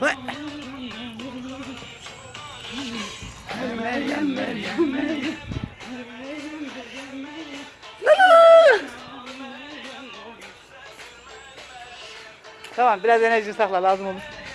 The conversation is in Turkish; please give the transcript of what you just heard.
Vay. Tamam biraz enerjini sakla lazım olur.